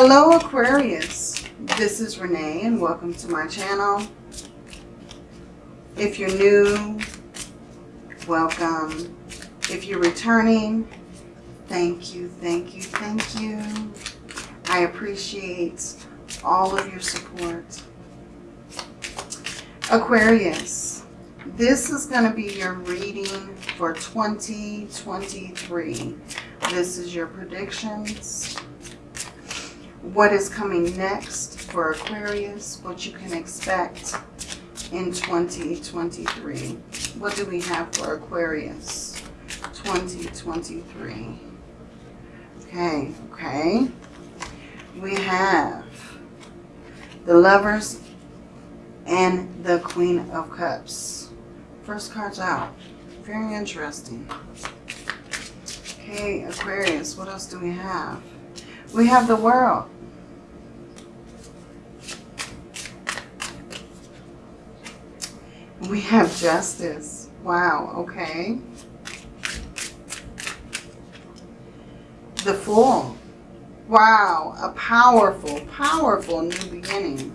Hello Aquarius, this is Renee and welcome to my channel. If you're new, welcome. If you're returning, thank you, thank you, thank you. I appreciate all of your support. Aquarius, this is going to be your reading for 2023. This is your predictions what is coming next for Aquarius, what you can expect in 2023. What do we have for Aquarius 2023? Okay, okay. We have the Lovers and the Queen of Cups. First card's out. Very interesting. Okay, Aquarius, what else do we have? We have the world. We have justice. Wow, okay. The Fool. Wow, a powerful, powerful new beginning.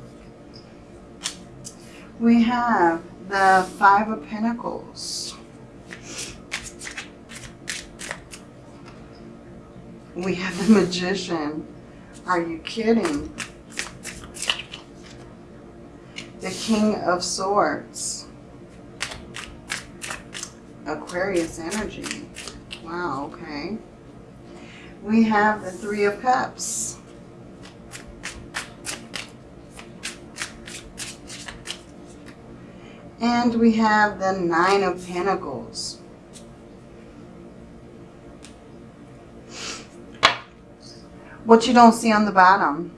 We have the Five of Pentacles. We have the Magician. Are you kidding? The King of Swords. Aquarius energy. Wow, okay. We have the Three of Cups. And we have the Nine of Pentacles. What you don't see on the bottom,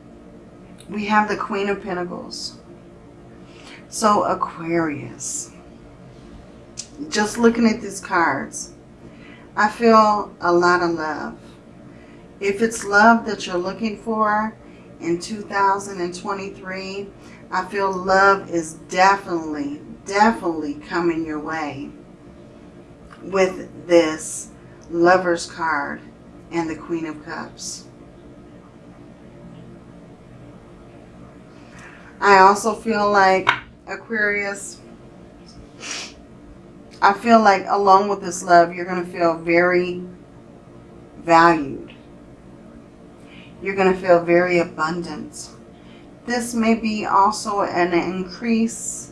we have the Queen of Pentacles. So Aquarius, just looking at these cards, I feel a lot of love. If it's love that you're looking for in 2023, I feel love is definitely, definitely coming your way with this Lover's card and the Queen of Cups. I also feel like Aquarius, I feel like along with this love, you're going to feel very valued. You're going to feel very abundant. This may be also an increase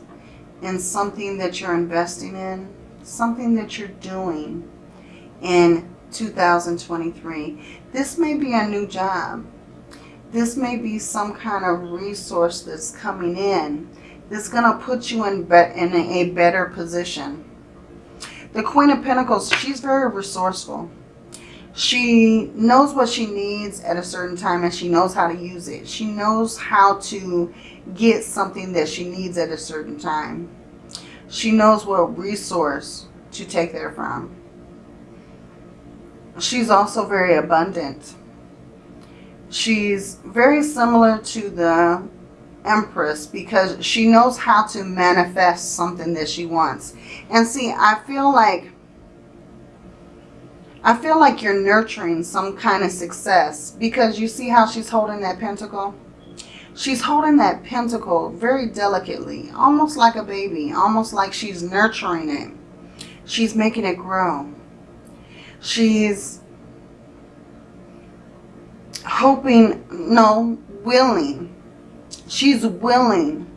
in something that you're investing in, something that you're doing in 2023. This may be a new job. This may be some kind of resource that's coming in that's going to put you in, in a better position. The Queen of Pentacles, she's very resourceful. She knows what she needs at a certain time and she knows how to use it. She knows how to get something that she needs at a certain time. She knows what resource to take there from. She's also very abundant. She's very similar to the Empress because she knows how to manifest something that she wants. And see, I feel like I feel like you're nurturing some kind of success because you see how she's holding that pentacle? She's holding that pentacle very delicately, almost like a baby, almost like she's nurturing it. She's making it grow. She's hoping, no, willing. She's willing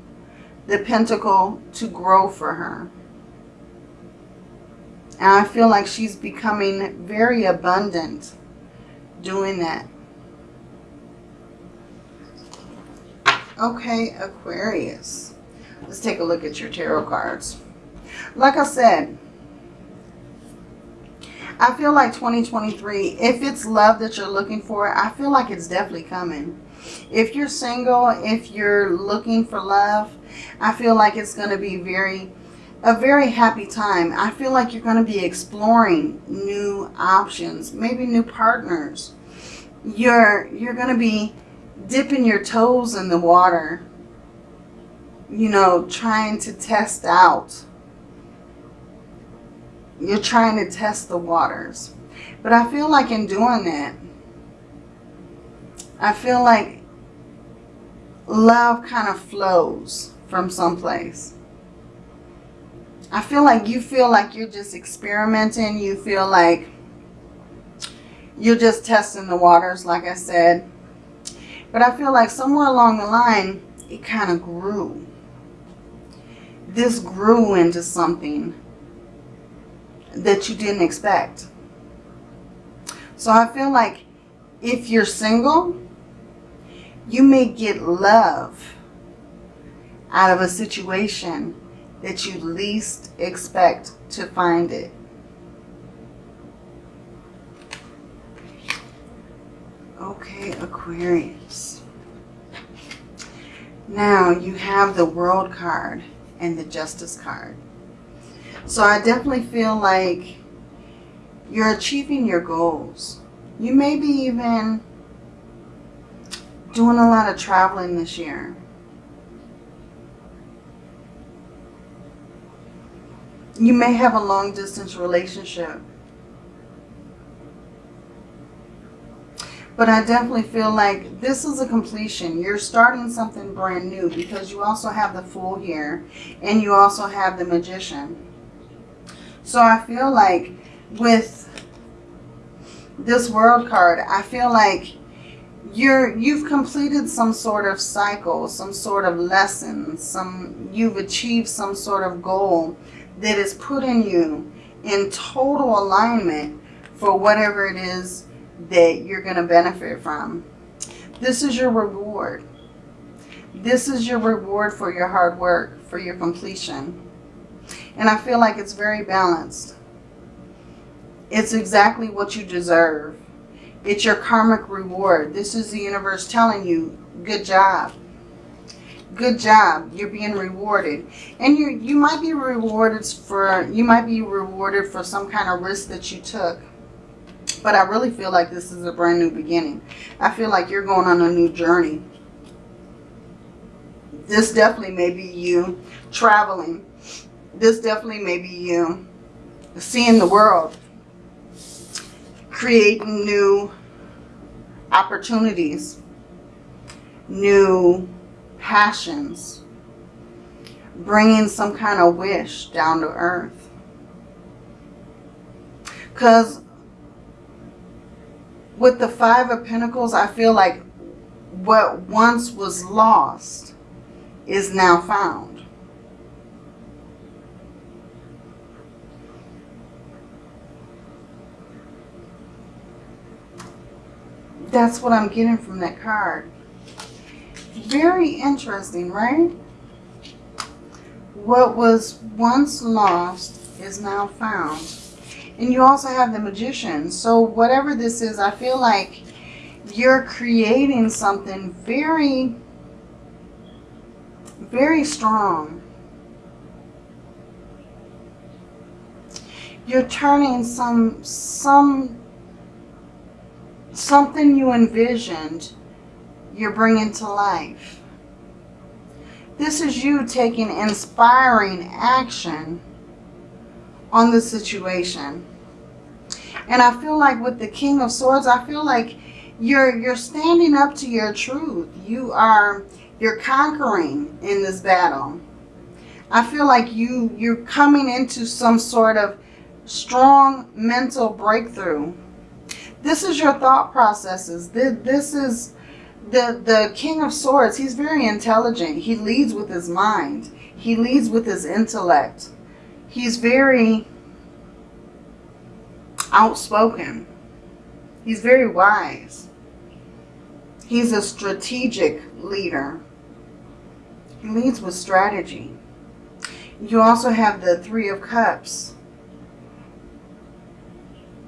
the pentacle to grow for her. And I feel like she's becoming very abundant doing that. Okay, Aquarius. Let's take a look at your tarot cards. Like I said, I feel like 2023, if it's love that you're looking for, I feel like it's definitely coming. If you're single, if you're looking for love, I feel like it's going to be very, a very happy time. I feel like you're going to be exploring new options, maybe new partners. You're, you're going to be dipping your toes in the water, you know, trying to test out you're trying to test the waters. But I feel like in doing that, I feel like love kind of flows from someplace. I feel like you feel like you're just experimenting. You feel like you're just testing the waters, like I said. But I feel like somewhere along the line, it kind of grew. This grew into something that you didn't expect. So I feel like if you're single, you may get love out of a situation that you least expect to find it. Okay, Aquarius. Now you have the World card and the Justice card. So I definitely feel like you're achieving your goals. You may be even doing a lot of traveling this year. You may have a long distance relationship. But I definitely feel like this is a completion. You're starting something brand new because you also have the Fool here and you also have the Magician. So I feel like with this World card, I feel like you're you've completed some sort of cycle, some sort of lesson, some you've achieved some sort of goal that is putting you in total alignment for whatever it is that you're going to benefit from. This is your reward. This is your reward for your hard work, for your completion. And I feel like it's very balanced. It's exactly what you deserve. It's your karmic reward. This is the universe telling you, good job. Good job. You're being rewarded. And you you might be rewarded for you might be rewarded for some kind of risk that you took. But I really feel like this is a brand new beginning. I feel like you're going on a new journey. This definitely may be you traveling. This definitely may be you seeing the world creating new opportunities, new passions, bringing some kind of wish down to earth. Because with the Five of Pentacles, I feel like what once was lost is now found. That's what I'm getting from that card. Very interesting, right? What was once lost is now found. And you also have the magician. So whatever this is, I feel like you're creating something very, very strong. You're turning some, some something you envisioned, you're bringing to life. This is you taking inspiring action on the situation. And I feel like with the King of Swords, I feel like you're you're standing up to your truth. You are you're conquering in this battle. I feel like you you're coming into some sort of strong mental breakthrough this is your thought processes. This is the, the King of Swords. He's very intelligent. He leads with his mind. He leads with his intellect. He's very outspoken. He's very wise. He's a strategic leader. He leads with strategy. You also have the Three of Cups.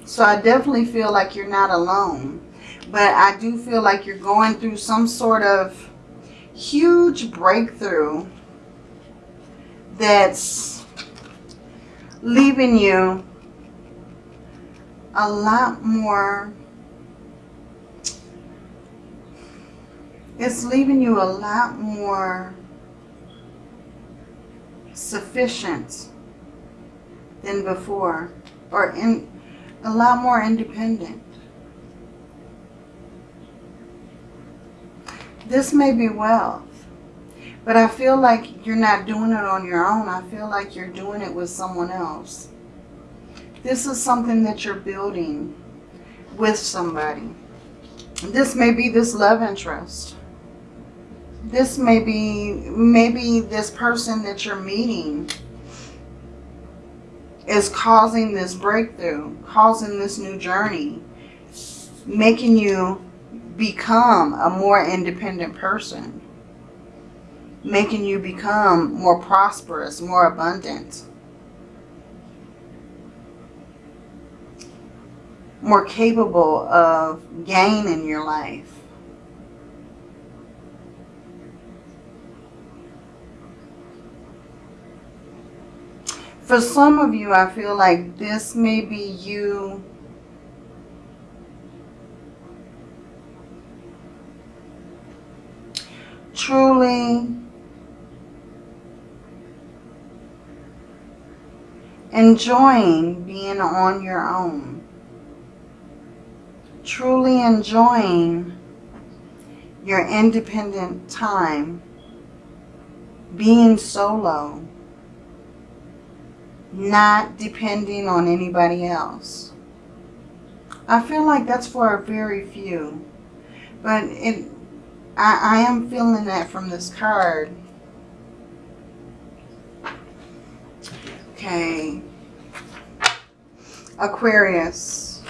So I definitely feel like you're not alone. But I do feel like you're going through some sort of huge breakthrough that's leaving you a lot more it's leaving you a lot more sufficient than before or in a lot more independent. This may be wealth. But I feel like you're not doing it on your own. I feel like you're doing it with someone else. This is something that you're building with somebody. This may be this love interest. This may be maybe this person that you're meeting is causing this breakthrough, causing this new journey, making you become a more independent person, making you become more prosperous, more abundant, more capable of gain in your life. For some of you, I feel like this may be you truly enjoying being on your own. Truly enjoying your independent time, being solo, not depending on anybody else. I feel like that's for a very few. But it, I, I am feeling that from this card. Okay. Aquarius.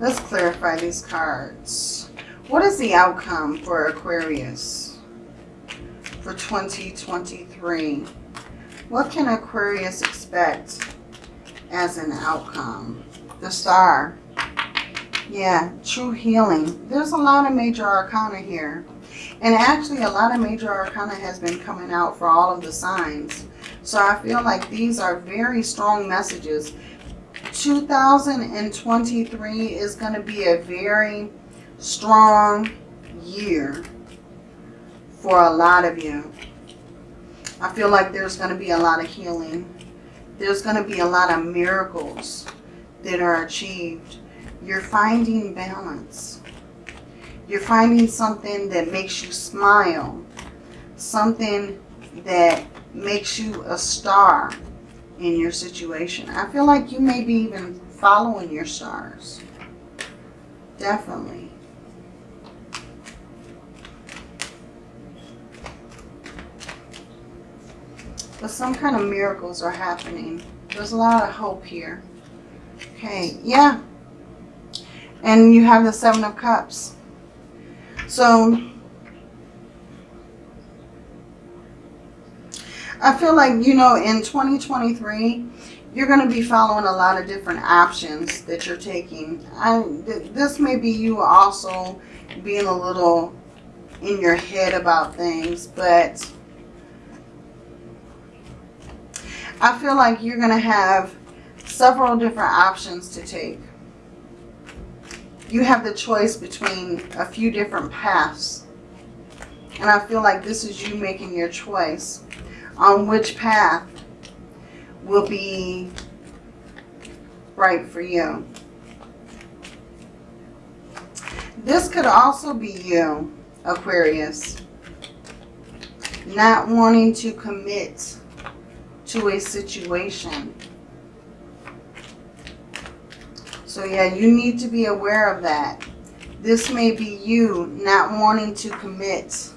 Let's clarify these cards. What is the outcome for Aquarius for 2023? What can Aquarius expect as an outcome? The star. Yeah, true healing. There's a lot of major arcana here. And actually a lot of major arcana has been coming out for all of the signs. So I feel like these are very strong messages. 2023 is going to be a very strong year for a lot of you. I feel like there's going to be a lot of healing. There's going to be a lot of miracles that are achieved. You're finding balance. You're finding something that makes you smile. Something that makes you a star in your situation. I feel like you may be even following your stars. Definitely. But some kind of miracles are happening. There's a lot of hope here. Okay, yeah. And you have the Seven of Cups. So, I feel like, you know, in 2023, you're going to be following a lot of different options that you're taking. I, th this may be you also being a little in your head about things, but I feel like you're going to have several different options to take. You have the choice between a few different paths. And I feel like this is you making your choice on which path will be right for you. This could also be you, Aquarius, not wanting to commit to a situation. So yeah, you need to be aware of that. This may be you not wanting to commit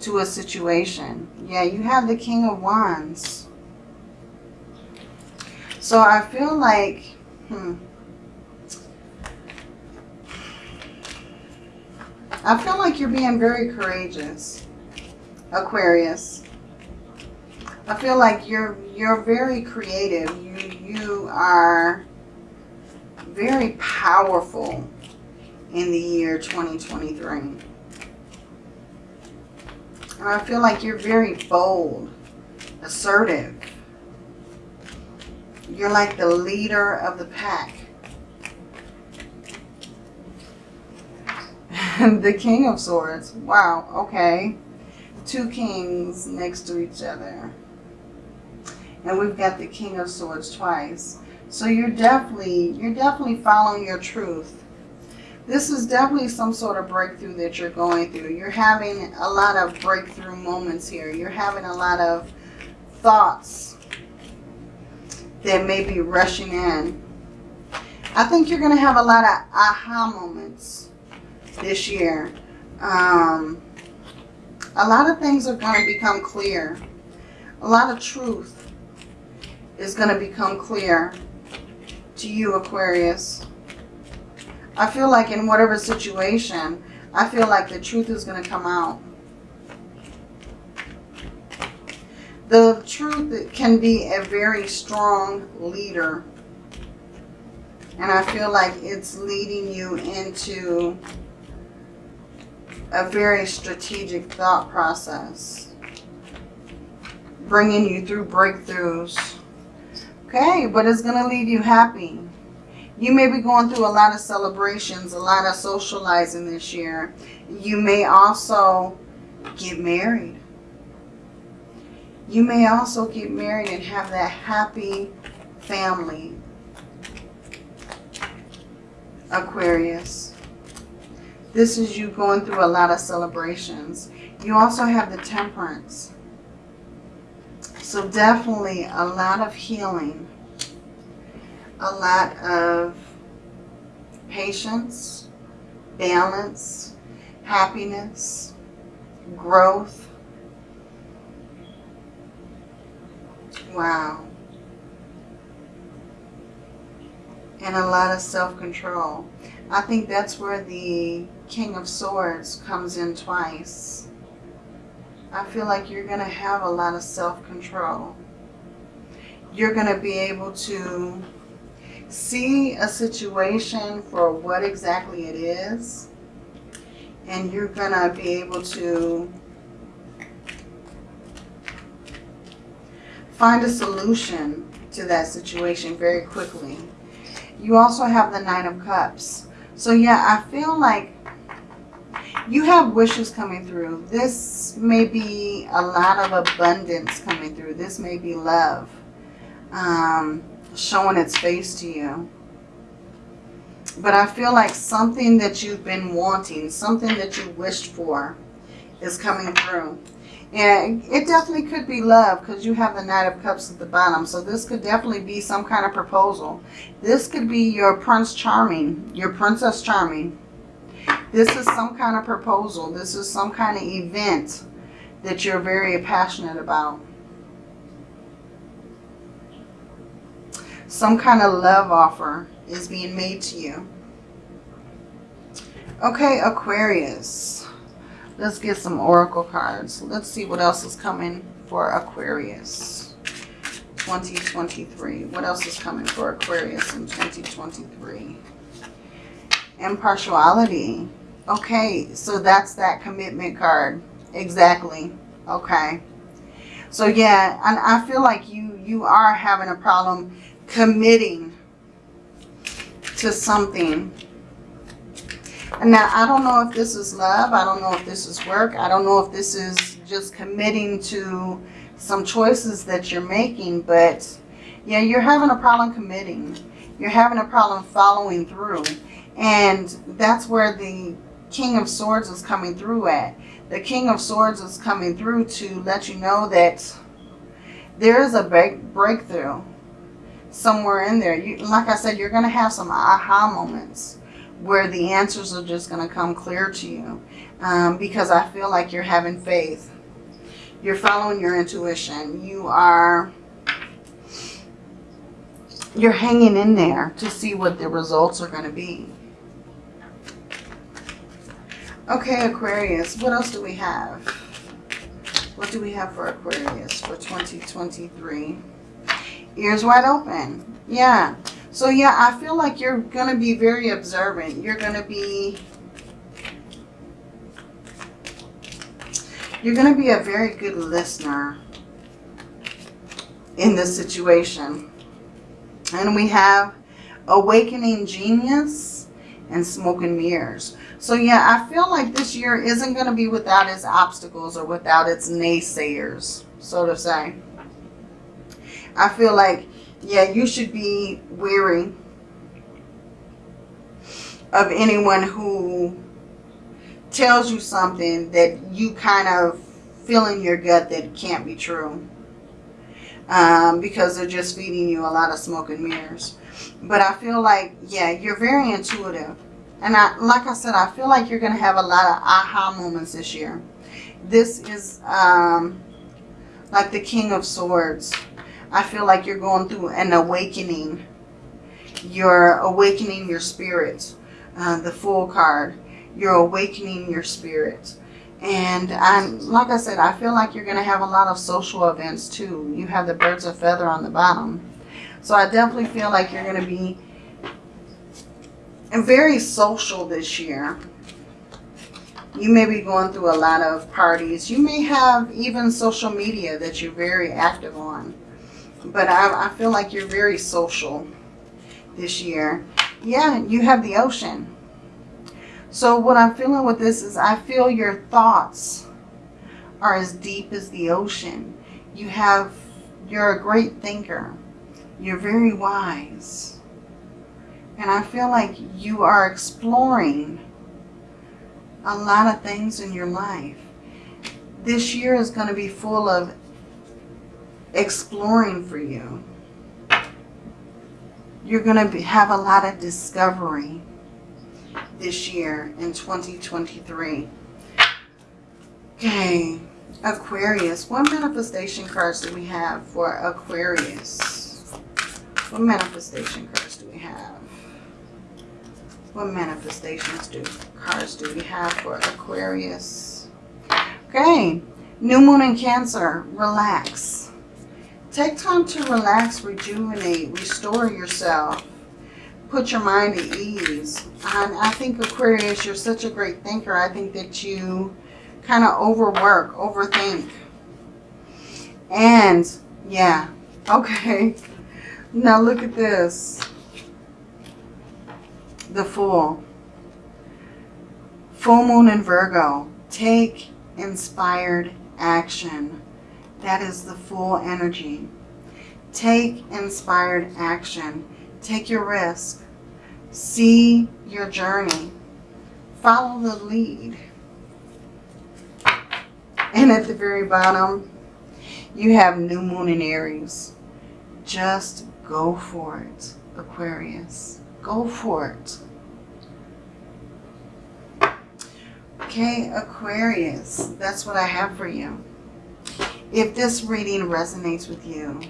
to a situation. Yeah, you have the King of Wands. So I feel like, hmm, I feel like you're being very courageous, Aquarius. I feel like you're you're very creative. You you are very powerful in the year 2023. And I feel like you're very bold, assertive. You're like the leader of the pack. the King of Swords. Wow, okay. Two kings next to each other. And we've got the King of Swords twice. So you're definitely, you're definitely following your truth. This is definitely some sort of breakthrough that you're going through. You're having a lot of breakthrough moments here. You're having a lot of thoughts that may be rushing in. I think you're going to have a lot of aha moments this year. Um, a lot of things are going to become clear. A lot of truth is going to become clear to you, Aquarius. I feel like in whatever situation, I feel like the truth is going to come out. The truth can be a very strong leader. And I feel like it's leading you into a very strategic thought process. Bringing you through breakthroughs. Okay, but it's going to leave you happy. You may be going through a lot of celebrations, a lot of socializing this year. You may also get married. You may also get married and have that happy family. Aquarius. This is you going through a lot of celebrations. You also have the temperance. So definitely a lot of healing. A lot of patience, balance, happiness, growth, Wow. And a lot of self-control. I think that's where the King of Swords comes in twice. I feel like you're going to have a lot of self-control. You're going to be able to see a situation for what exactly it is. And you're going to be able to find a solution to that situation very quickly. You also have the Nine of Cups. So yeah, I feel like you have wishes coming through. This may be a lot of abundance coming through. This may be love um, showing its face to you. But I feel like something that you've been wanting, something that you wished for is coming through. And it definitely could be love because you have the Knight of Cups at the bottom. So this could definitely be some kind of proposal. This could be your Prince Charming, your Princess Charming. This is some kind of proposal. This is some kind of event that you're very passionate about. Some kind of love offer is being made to you. Okay, Aquarius. Let's get some oracle cards. Let's see what else is coming for Aquarius. 2023. What else is coming for Aquarius in 2023? Impartiality. Okay, so that's that commitment card. Exactly. Okay. So yeah, and I feel like you you are having a problem committing to something and now, I don't know if this is love. I don't know if this is work. I don't know if this is just committing to some choices that you're making. But, yeah, you're having a problem committing. You're having a problem following through. And that's where the King of Swords is coming through at. The King of Swords is coming through to let you know that there is a break breakthrough somewhere in there. You, like I said, you're going to have some aha moments where the answers are just going to come clear to you. Um, because I feel like you're having faith. You're following your intuition. You are, you're hanging in there to see what the results are going to be. Okay, Aquarius, what else do we have? What do we have for Aquarius for 2023? Ears wide open. Yeah. So yeah, I feel like you're going to be very observant. You're going to be... You're going to be a very good listener in this situation. And we have Awakening Genius and Smoke and Mirrors. So yeah, I feel like this year isn't going to be without its obstacles or without its naysayers, so to say. I feel like yeah, you should be weary of anyone who tells you something that you kind of feel in your gut that can't be true. Um, because they're just feeding you a lot of smoke and mirrors. But I feel like, yeah, you're very intuitive. And I, like I said, I feel like you're going to have a lot of aha moments this year. This is um, like the King of Swords. I feel like you're going through an awakening. You're awakening your spirit. Uh, the Fool card. You're awakening your spirit. And I'm, like I said, I feel like you're going to have a lot of social events too. You have the birds of feather on the bottom. So I definitely feel like you're going to be very social this year. You may be going through a lot of parties. You may have even social media that you're very active on. But I, I feel like you're very social this year. Yeah, you have the ocean. So what I'm feeling with this is I feel your thoughts are as deep as the ocean. You have, you're a great thinker. You're very wise. And I feel like you are exploring a lot of things in your life. This year is going to be full of exploring for you. You're going to have a lot of discovery this year in 2023. Okay, Aquarius. What manifestation cards do we have for Aquarius? What manifestation cards do we have? What manifestations do cards do we have for Aquarius? Okay, new moon in Cancer. Relax. Take time to relax, rejuvenate, restore yourself put your mind at ease. And I think Aquarius, you're such a great thinker. I think that you kind of overwork, overthink. And yeah, okay. Now look at this. The Fool. Full Moon in Virgo. Take inspired action. That is the full energy. Take inspired action. Take your risk. See your journey. Follow the lead. And at the very bottom, you have new moon in Aries. Just go for it, Aquarius. Go for it. Okay, Aquarius, that's what I have for you. If this reading resonates with you,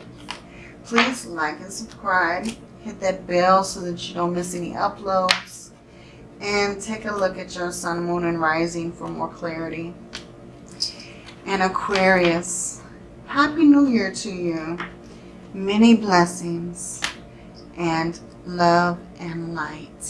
please like and subscribe hit that bell so that you don't miss any uploads. And take a look at your sun, moon, and rising for more clarity. And Aquarius, Happy New Year to you. Many blessings and love and light.